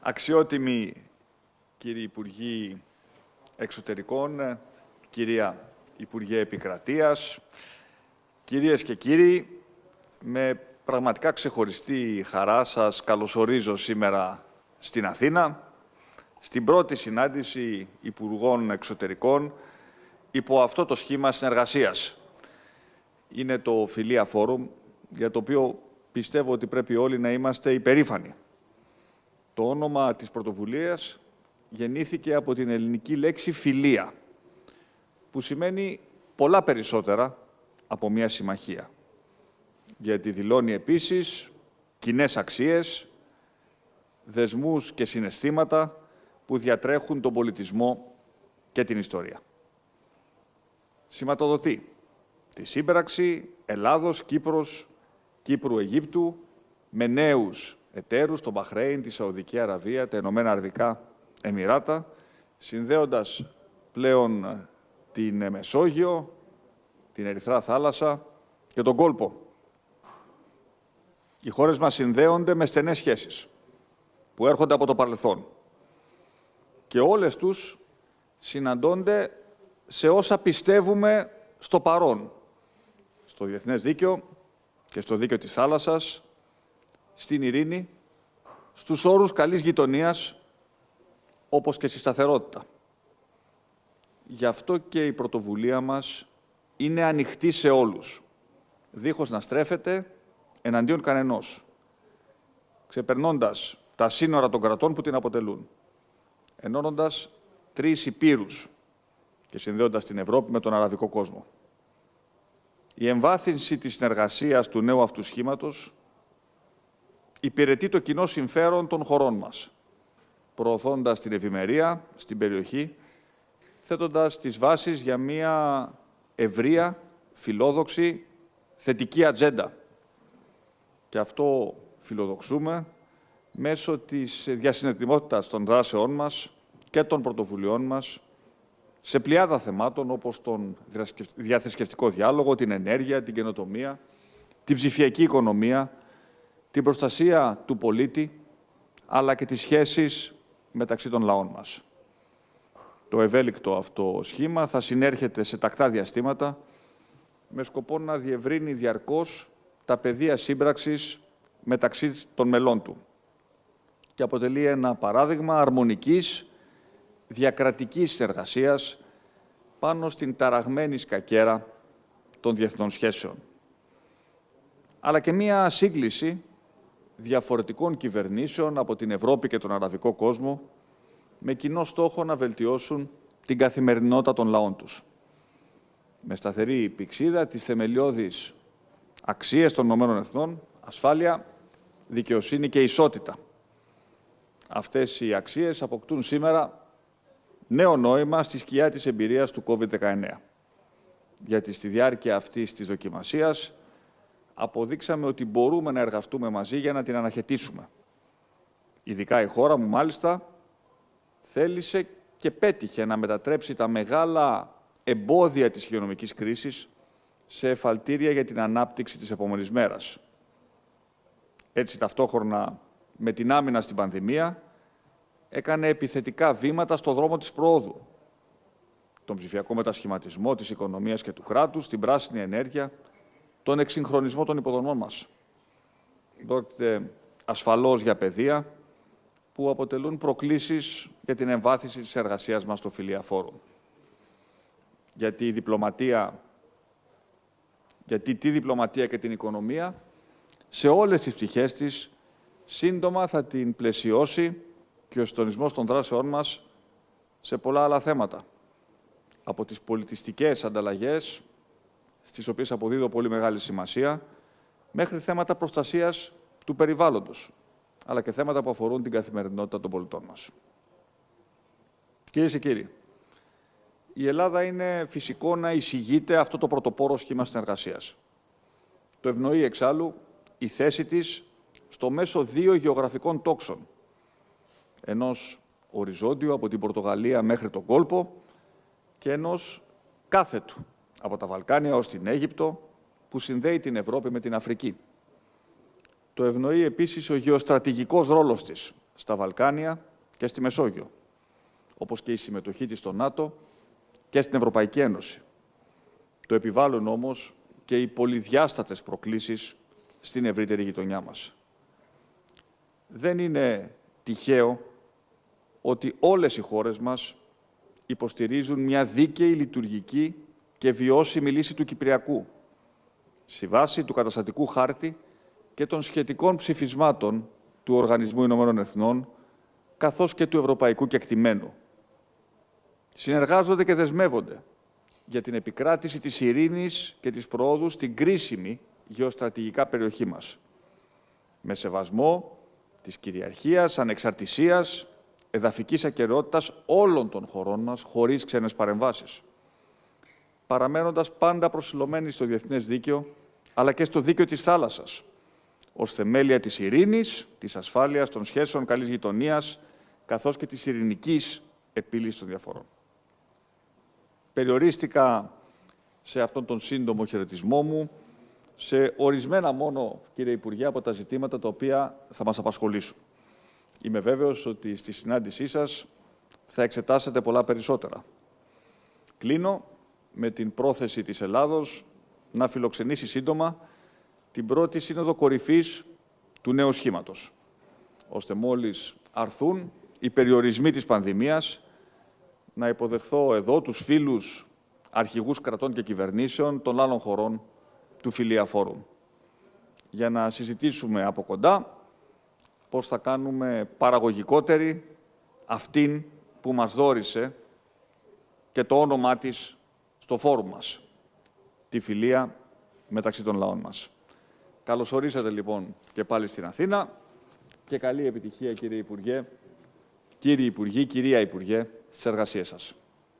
Αξιότιμοι κύριοι Υπουργοί Εξωτερικών, κυρία Υπουργέ Επικρατείας, κυρίες και κύριοι, με πραγματικά ξεχωριστή χαρά σας καλωσορίζω σήμερα στην Αθήνα, στην πρώτη συνάντηση Υπουργών Εξωτερικών υπό αυτό το σχήμα συνεργασίας. Είναι το Φιλία Φόρουμ, για το οποίο πιστεύω ότι πρέπει όλοι να είμαστε υπερήφανοι. Το όνομα της πρωτοβουλίας γεννήθηκε από την ελληνική λέξη φιλία, που σημαίνει πολλά περισσότερα από μια συμμαχία. Γιατί δηλώνει επίσης κοινές αξίες, δεσμούς και συναισθήματα που διατρέχουν τον πολιτισμό και την ιστορία. Σηματοδοτεί τη σύμπραξη Ελλάδος, Κύπρος, Κύπρου-Αιγύπτου με νέους εταίρους, το Μπαχρέιν, τη Σαουδική Αραβία, τα Ηνωμένα Αραβικά Εμμυράτα, συνδέοντας πλέον την Μεσόγειο, την Ερυθρά Θάλασσα και τον κόλπο. Οι χώρες μας συνδέονται με στενές σχέσεις που έρχονται από το παρελθόν και όλες τους συναντώνται σε όσα πιστεύουμε στο παρόν, στο διεθνές δίκαιο και στο δίκαιο της θάλασσας, στην ειρήνη, στους όρους καλής γειτονίας, όπως και στη σταθερότητα. Γι' αυτό και η πρωτοβουλία μας είναι ανοιχτή σε όλους, δίχως να στρέφεται εναντίον κανενός, ξεπερνώντας τα σύνορα των κρατών που την αποτελούν, ενώνοντας τρεις υπήρους και συνδέοντας την Ευρώπη με τον αραβικό κόσμο. Η εμβάθυνση της συνεργασίας του νέου αυτού σχήματος υπηρετεί το κοινό συμφέρον των χωρών μας, προωθώντας την ευημερία στην περιοχή, θέτοντας τις βάσεις για μια ευρεία, φιλόδοξη, θετική ατζέντα. Και αυτό φιλοδοξούμε μέσω της διασυνετιμότητας των δράσεών μας και των πρωτοβουλειών μας σε πλειάδα θεμάτων όπως τον διαθεσκευτικό διάλογο, την ενέργεια, την καινοτομία, την ψηφιακή οικονομία, την προστασία του πολίτη, αλλά και τις σχέσεις μεταξύ των λαών μας. Το ευέλικτο αυτό σχήμα θα συνέρχεται σε τακτά διαστήματα με σκοπό να διευρύνει διαρκώς τα πεδία σύμπραξης μεταξύ των μελών του και αποτελεί ένα παράδειγμα αρμονικής, διακρατικής συνεργασίας πάνω στην ταραγμένη σκακέρα των διεθνών σχέσεων. Αλλά και μία σύγκληση διαφορετικών κυβερνήσεων από την Ευρώπη και τον Αραβικό κόσμο με κοινό στόχο να βελτιώσουν την καθημερινότητα των λαών τους. Με σταθερή πηξίδα της θεμελιώδης αξίες των ΗΕ, ασφάλεια, δικαιοσύνη και ισότητα. Αυτές οι αξίες αποκτούν σήμερα νέο νόημα στη σκιά της εμπειρίας του COVID-19. Γιατί στη διάρκεια αυτής της δοκιμασίας αποδείξαμε ότι μπορούμε να εργαστούμε μαζί για να την αναχαιτήσουμε. Ειδικά η χώρα μου, μάλιστα, θέλησε και πέτυχε να μετατρέψει τα μεγάλα εμπόδια της υγειονομικής κρίσης σε εφαλτήρια για την ανάπτυξη της επόμενης μέρας. Έτσι, ταυτόχρονα με την άμυνα στην πανδημία, έκανε επιθετικά βήματα στο δρόμο της πρόοδου. Τον ψηφιακό μετασχηματισμό της οικονομίας και του κράτους, την πράσινη ενέργεια, τον εξυγχρονισμό των υποδομών μας. Πρόκειται ασφαλώς για παιδεία που αποτελούν προκλήσεις για την εμβάθυνση της εργασίας μας στο Φιλία Φόρουμ. Γιατί η διπλωματία, γιατί τη διπλωματία και την οικονομία σε όλες τις πτυχές της σύντομα θα την πλαισιώσει και ο συντονισμός των δράσεών μας σε πολλά άλλα θέματα. Από τις πολιτιστικές ανταλλαγές στις οποίες αποδίδω πολύ μεγάλη σημασία, μέχρι θέματα προστασίας του περιβάλλοντος, αλλά και θέματα που αφορούν την καθημερινότητα των πολιτών μας. Κυρίες και κύριοι, η Ελλάδα είναι φυσικό να εισηγείται αυτό το πρωτοπόρο σχήμα συνεργασίας. Το ευνοεί εξάλλου η θέση της στο μέσο δύο γεωγραφικών τόξων, ενός οριζόντιου από την Πορτογαλία μέχρι τον κόλπο και ενός κάθετου από τα Βαλκάνια ως την Αίγυπτο, που συνδέει την Ευρώπη με την Αφρική. Το ευνοεί επίσης ο γεωστρατηγικός ρόλος της στα Βαλκάνια και στη Μεσόγειο, όπως και η συμμετοχή της στο ΝΑΤΟ και στην Ευρωπαϊκή Ένωση. Το επιβάλλουν όμως και οι πολυδιάστατες προκλήσεις στην ευρύτερη γειτονιά μας. Δεν είναι τυχαίο ότι όλες οι χώρες μας υποστηρίζουν μια δίκαιη, λειτουργική και βιώσιμη λύση του Κυπριακού, στη βάση του καταστατικού χάρτη και των σχετικών ψηφισμάτων του Οργανισμού Ηνωμένων Εθνών, καθώς και του Ευρωπαϊκού Κεκτημένου. Συνεργάζονται και δεσμεύονται για την επικράτηση της ειρήνης και της προόδου στην κρίσιμη γεωστρατηγικά περιοχή μας. Με σεβασμό της κυριαρχίας, ανεξαρτησίας, εδαφικής ακαιρεότητας όλων των χωρών μας, χωρίς ξένες παρεμβάσεις. Παραμένοντας πάντα προσιλωμένοι στο διεθνές δίκαιο, αλλά και στο δίκαιο της θάλασσας, ως θεμέλια της ειρήνης, της ασφάλειας, των σχέσεων καλής γειτονίας, καθώς και της ειρηνικής επίλυσης των διαφορών. Περιορίστηκα σε αυτόν τον σύντομο χαιρετισμό μου σε ορισμένα μόνο, κύριε Υπουργέ, από τα ζητήματα τα οποία θα μας απασχολήσουν. Είμαι βέβαιος ότι στη συνάντησή σας θα εξετάσετε πολλά περισσότερα. Κλείνω με την πρόθεση της Ελλάδος να φιλοξενήσει σύντομα την πρώτη σύνοδο κορυφής του νέου σχήματος, ώστε μόλις αρθούν οι περιορισμοί της πανδημίας, να υποδεχθώ εδώ τους φίλους αρχηγούς κρατών και κυβερνήσεων των άλλων χωρών του Φιλία Φόρουμ, για να συζητήσουμε από κοντά πώς θα κάνουμε παραγωγικότερη αυτήν που μας δόρισε και το όνομά της στο φόρουμ μας, τη φιλία μεταξύ των λαών μας. Καλώς ορίσατε λοιπόν και πάλι στην Αθήνα και καλή επιτυχία κύριε Υπουργέ, κύριε Υπουργή, κυρία Υπουργέ, στις εργασίες σας.